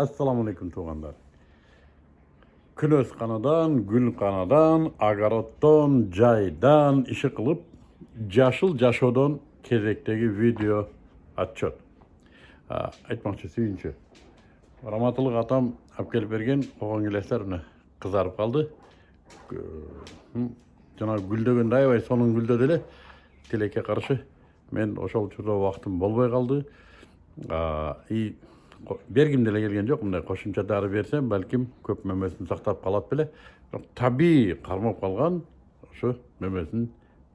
Assalamualaikum туғандар. Күнөс қанадан, гүл қанадан, огородтон, жайдан іші қылып, жашыл жашоодон кезектеги видео отчет. Айтмакчы сүйүнчү. Раматылык атам алып келип берген огон келестер мына кызарып калды. Жана гүлдөгөндө аябай сонун гүлдөдү эле. Тилекке каршы мен ошол учурда убактым болбой калды. И бергим деле келген жок мындай кошумча дары берсем балким көп мөмөсүн сактап калат беле. Бирок табигый кармап калган ошо мөмөсүн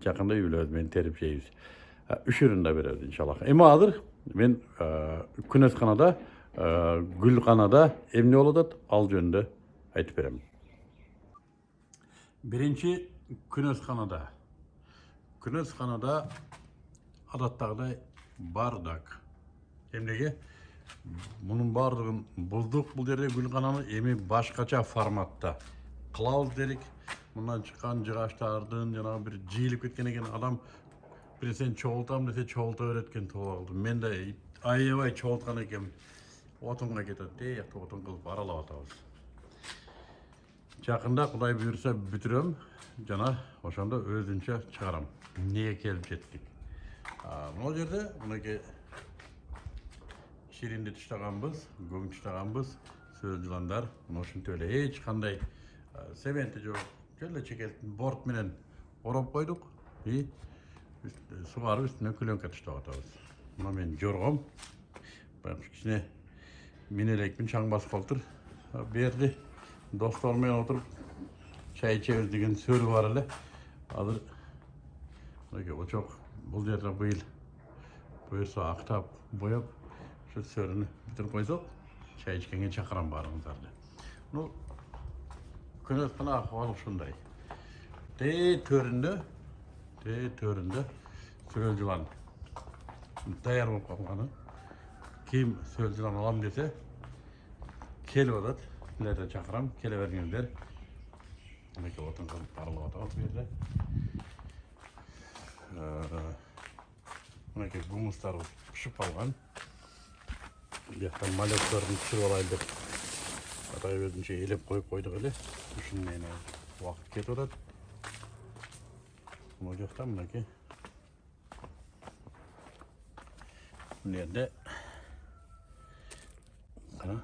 жакында үй бүлөбүз менен терип жейбиз. Үшүрүн да беребиз иншаллах. Эми азыр мен күнөсканада гүлканада эмне болуп атат ал жөнүндө айтып берем. Биринчи күнөсканада күнөсканада адаттагыдай бардак. Эмнеге? Мұның барлығын бұздық бұл жерде гүлқананы эми башкача форматта кылабыз дедик. Мындан чыккан жыгачтардын жанагы бир жыйылып кеткен экен. Адам нерсени чогултам десе чогулта берет экен калды мен да аябай чогулткан экенмин. Отунга кетет тиякта отун кылып аралап атабыз. Жакында кудай буюрса бүтүрөм жана ошондо өзүнчө чыгарам. Эмнеге келип жеттик? Могул жерде мынакей ширинди таштаганбыз көң таштаганбыз сөз жыландар эч кандай цементи жок жөн эле чекеликтин борт менен ороп койдук и сугарып үстүнө клеенка таштап атабыз мына менин жоргом баягы кичине мине элекмин чаң басып калыптыр бул жерде достор менен отуруп чай ичебиз деген сөрү бар эле азыр мынакей очок бул жерде быйыл буюрса актап боеп ошо сөрүнү бүтүрүп койсок чай ичкенге чакырам баарыңыздарды ну күнөткөн акыбал ушундай тээ төрүндө тээ төрүндө сөлөл жылан даяр болуп калганы. Ким сөлөл жылан алам десе келип атат силерди чакырам келе бериңиздер мынакей отун кылып аралап атабыз бул жерде. Мынакей гумустарыбыз пышып калган жақтан малектарын түсіріп алайын деп атай өзінше елеп қойып қойдық эле ушун эми убакыт кетип атат мына жакта мынакей мына жерде кана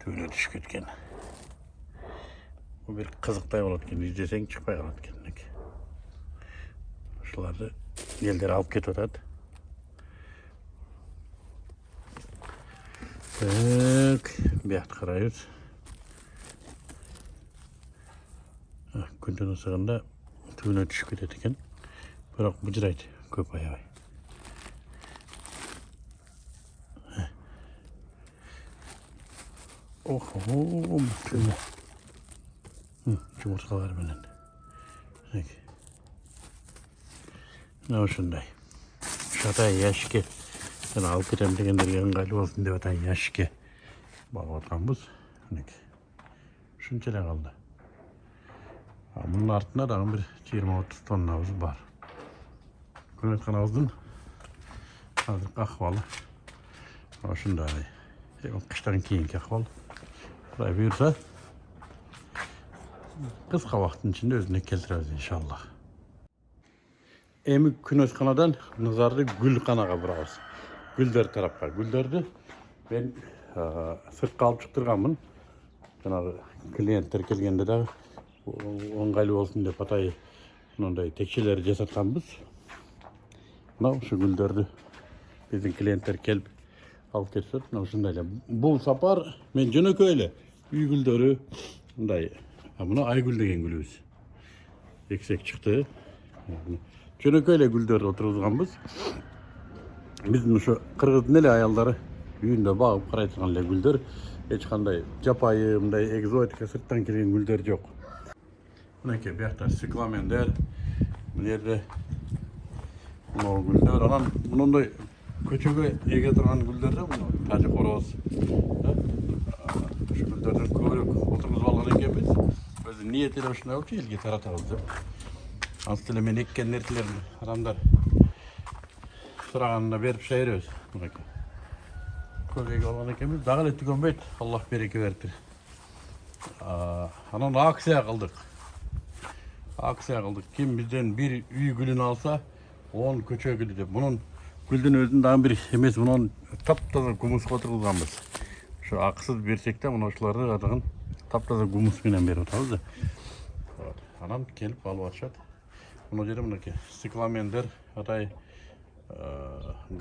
түбүнө түшүп кеткен. Бул бир кызыктай болот экен издесең чыкпай калат экен мынакей ушуларды элдер алып кетип атат Так, бияқты қарайбыз. Күнден ысығында түбіне түсіп кетеді екен. Бірақ бұжырайды көп аябай. Охо, түбіне. Жұмыртқалар менен. Мына ушундай. Шатай яшикке мен алып кетемін дегендерге ыңғайлы болсын деп атайын ящикке бағып жатқанбыз мінекей ушунча эле калды мунун артында дагы бир жыйырма отуз тоннабыз бар күнөтканабыздын азыркы акыбалы ушундай кыштан кийинки акыбал кудай буюрса кыска убакыттын ичинде өзүнө келтиребиз иншалла эми күнөтканадан назарды гүлканага бурабыз гүлдер тарапқа гүлдерді мен сыртқа алып шықтырғанмын жаңағы клиенттер келгенде дағы ыңғайлы болсын деп атай мынандай текшелер жасатқанбыз мынау ушу гүлдерді біздің клиенттер келіп алып кетишет мына ушундай эле бул сапар мен жөнөкөй эле үй гүлдөрү мындай мына айгүл деген гүлүбүз эксек чыкты жөнөкөй эле гүлдөрдү отургузганбыз биздин ушу кыргыздын эле аялдары үйүндө багып карай турган эле гүлдөр эч кандай жапайы мындай экзотика сырттан келген гүлдөр жок мынакей биякта цикламендер мына жерде могу гүлдөр анан мындай көчөгө эге турган гүлдөр да мына тажы короз ушу гүлдөрдөн көбүрөөк отургузуп алган экенбиз өзү ниет эле ушундай болчу элге таратабыз деп антип эле мен эккен нерселерин адамдар сұрағанына беріп шыға береміз көбейге алған екенбіз дағы эле түгөнбөйт аллах береке бериптир анан акция кылдык акция кылдык ким бизден бир үй гүлүн алса он көчө гүлү деп мунун гүлдүн өзүн дагы бир эмес мунун таптаза гумуска отургузганбыз ошо акысыз берсек да мына ушуларды атаган таптаза гумус менен берип атабыз да анан келип алып атышат мына жерде мынакей цикламендер атай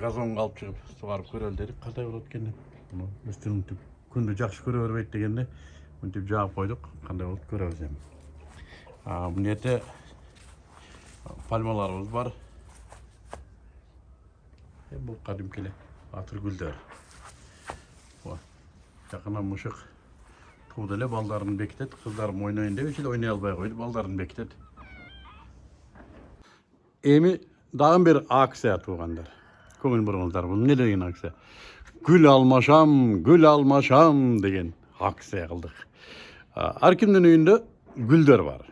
газонго алып чыгып сугарып көрөлү дедик кандай болот экен деп. Муну өстүн мынтип күндү жакшы көрө бербейт дегенде мынтип жаап койдук кандай болот көрөбүз эми А, мына жерде пальмаларыбыз бар. Е, бул кадимки эле атыр гүлдөр Вот. жакына мышык тууду эле балдарын бекитет кыздарым ойнойн деп эле ойной албай койду балдарын бекитет эми дагы бир акция туугандар көңүл буруңуздар бул эмне деген акция гүл алмашам гүл алмашам деген акция кылдык ар кимдин үйүндө гүлдөр бар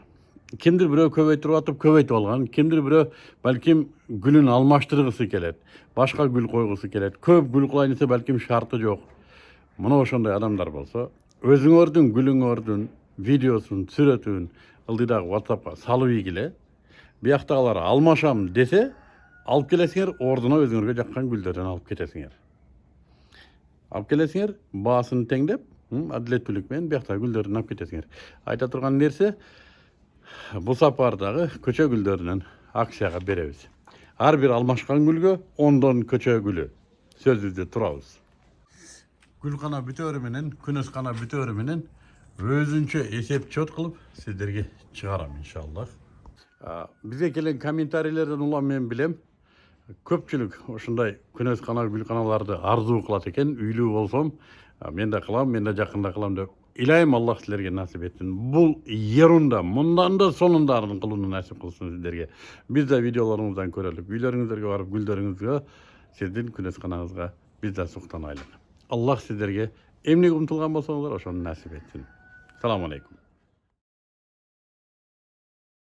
кимдир бирөө көбөйтүрүп атып көбөйтүп алган кимдир бирөө балким гүлүн алмаштыргысы келет башка гүл койгусу келет көп гүл кылайын десе балким шарты жок мына ошондой адамдар болсо өзүңөрдүн гүлүңөрдүн видеосун сүрөтүн ылдыйдагы whatsappка салып ийгиле бияктагылар алмашам десе алып келесиңер ордуна өзүңөргө жаккан гүлдөрдөн алып кетесиңер алып келесиңер баасын теңдеп менен бияктагы гүлдөрдөн алып кетесиңер айта турган нерсе бул сапардагы көчө гүлдөрүнөн акцияга беребиз ар бир алмашкан гүлгө ондон көчө гүлү сөзүбүздө турабыз гүлкана бүтөөрү менен күнөс бүтөөрү менен өзүнчө эсеп чот кылып сиздерге чыгарам иншаллах бизге келген комментарийлерден улам мен билем көпчүлүк ушундай күнөс кана гүлканаларды арзуу кылат экен үйлүү болсом мен да кылам мен да жакында кылам деп илайым аллах силерге насип этсин бул ерунда мындан да сонундарын кылууну насип кылсын сиздерге биз да видеолоруңуздан көрөлүк үйлөрүңүздөргө барып гүлдөрүңүзгө сиздин күнөс канаңызга биз да суктанайлык аллах сиздерге эмнеге умтулган болсоңуздар ошону насип этсин саламу алейкум